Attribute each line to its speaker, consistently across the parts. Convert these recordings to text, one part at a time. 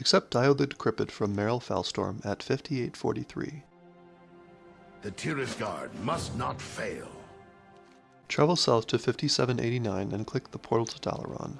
Speaker 1: Accept Dio the Decrepit from Meryl Felstorm at 5843.
Speaker 2: The Tirisgarde must not fail.
Speaker 1: Travel south to 5789 and click the portal to Dalaran.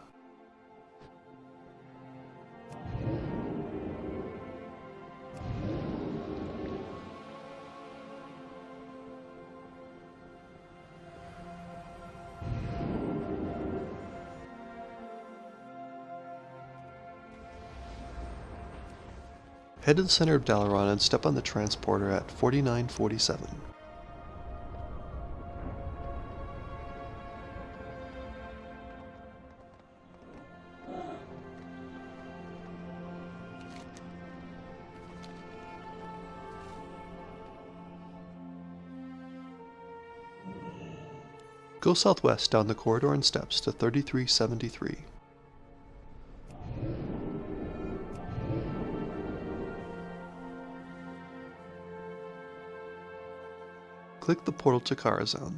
Speaker 1: Head to the center of Dalaran and step on the transporter at 4947. Go southwest down the corridor and steps to 3373. Click the portal to Karazhan.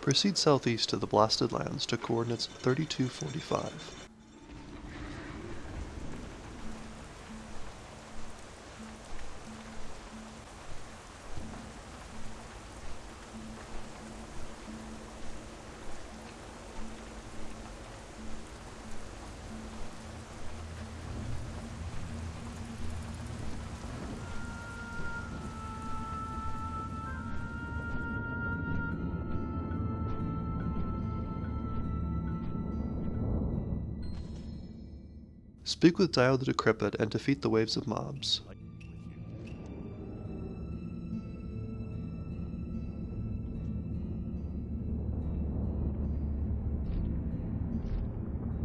Speaker 1: Proceed southeast to the Blasted Lands to coordinates 3245. Speak with Dio the Decrepit and defeat the waves of mobs.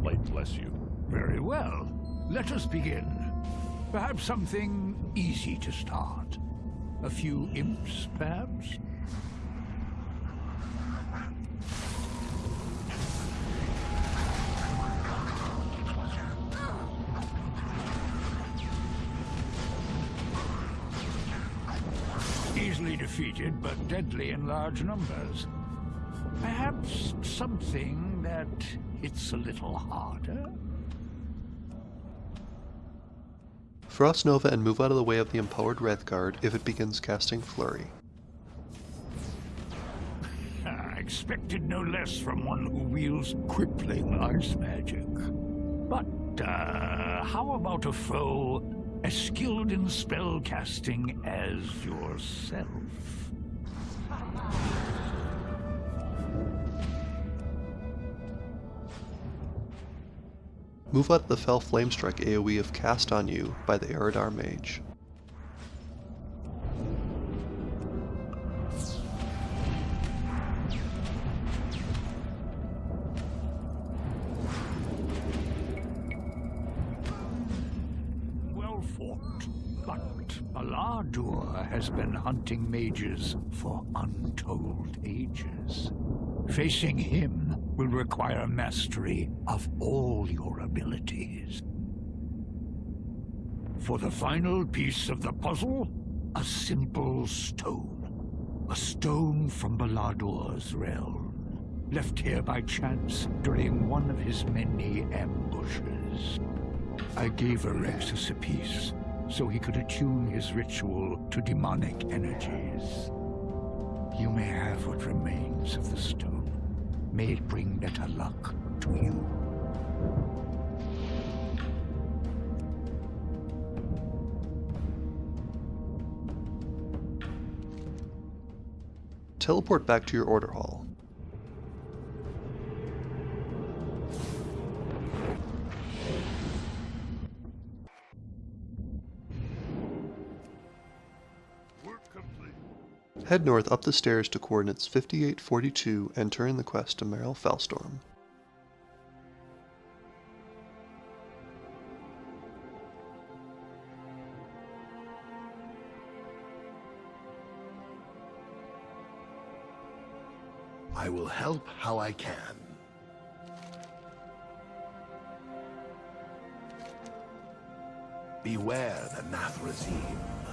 Speaker 3: Light bless you.
Speaker 4: Very well. Let us begin. Perhaps something easy to start. A few imps, perhaps? Easily defeated, but deadly in large numbers. Perhaps something that hits a little harder?
Speaker 1: Frost Nova and move out of the way of the empowered Wrath Guard if it begins casting Flurry.
Speaker 4: I expected no less from one who wields crippling ice magic. But, uh, how about a foe as skilled in spell casting as yourself?
Speaker 1: Move out the Fel Flamestrike AoE if cast on you by the Eredar Mage.
Speaker 4: But Balaadur has been hunting mages for untold ages. Facing him will require mastery of all your abilities. For the final piece of the puzzle, a simple stone. A stone from Balaadur's realm, left here by chance during one of his many ambushes. I gave Alexis a piece, so he could attune his ritual to demonic energies. You may have what remains of the stone. May it bring better luck to you.
Speaker 1: Teleport back to your order hall. Head north up the stairs to coordinates 5842 and turn the quest to Meryl Felstorm.
Speaker 2: I will help how I can. Beware the Nathrezim.